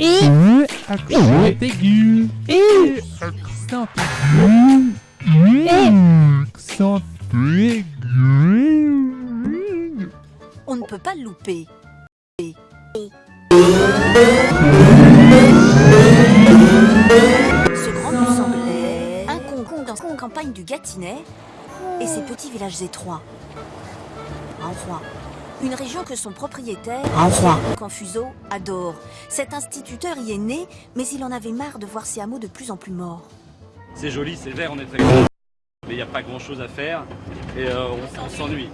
E, accent aigu. E, accent aigu. E, accent aigu. On ne peut pas le louper. Ce grand bus anglais, un concon dans la campagne du Gâtinais et ses petits villages étroits. Renfroy, une région que son propriétaire. Confuso, adore. Cet instituteur y est né, mais il en avait marre de voir ses hameaux de plus en plus morts. C'est joli, c'est vert, on est très grand. Mais il n'y a pas grand chose à faire et euh, on, on s'ennuie.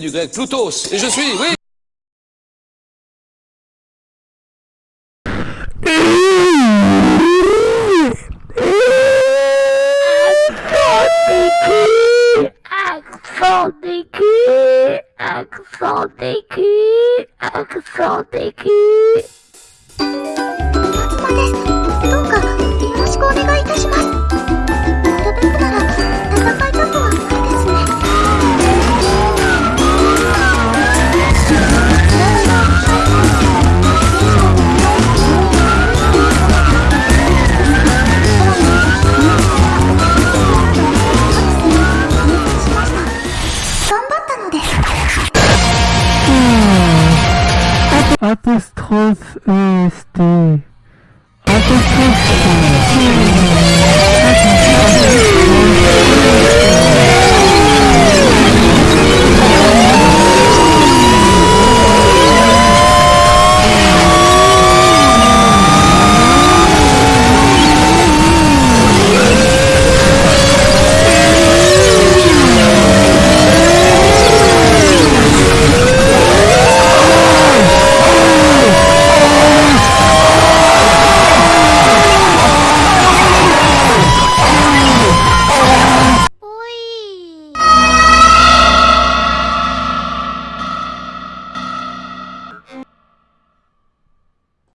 Du grec Plutos. Et je suis, oui Accent aigu, accent aigu, accent aigu. ま Apostrophe ST. Apostrophe ST.